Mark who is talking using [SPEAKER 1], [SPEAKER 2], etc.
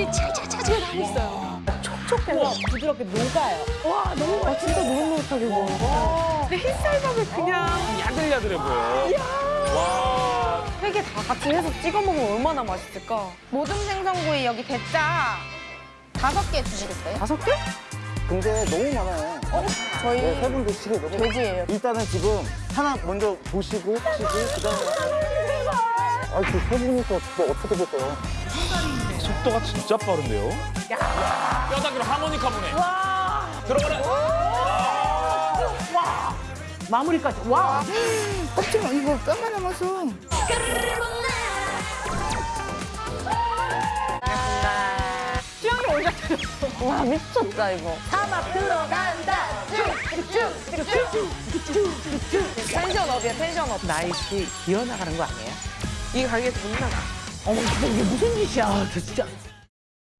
[SPEAKER 1] 살이 차차차차 나고 있어요.
[SPEAKER 2] 촉촉해서 부드럽게 녹아요. 와, 너무 맛있어. 진짜 노릇노릇하게 먹어.
[SPEAKER 1] 근데 흰쌀밥을 그냥
[SPEAKER 3] 야들야들해 보여. 와.
[SPEAKER 2] 세개다 같이 해서 찍어 먹으면 얼마나 맛있을까?
[SPEAKER 4] 모듬 생선구이 여기 대짜 다섯 개 주시겠어요?
[SPEAKER 2] 다섯 개?
[SPEAKER 5] 근데 너무 많아요.
[SPEAKER 4] 저희
[SPEAKER 5] 네, 세분 드시기 너무
[SPEAKER 4] 돼지예요.
[SPEAKER 5] 일단은 지금 하나 먼저 보시고 시고 그다음에 아, 그세 분이서 또 어떻게 됐어요?
[SPEAKER 3] 속도가 진짜 빠른데요? 뼈다귀로 하모니카 보네. 들어가라.
[SPEAKER 2] 마무리까지. 와!
[SPEAKER 5] 껍질 이거 뼈만 남았어.
[SPEAKER 2] 취향이 오셨어요. 와, 미쳤다, 이거.
[SPEAKER 4] 사막 들어간다.
[SPEAKER 2] 텐션업이야, 텐션업.
[SPEAKER 6] 나이 씨 기어나가는 거 아니에요?
[SPEAKER 1] 이 가게 돈 나가.
[SPEAKER 6] 어머 이게 무슨 짓이야 저 진짜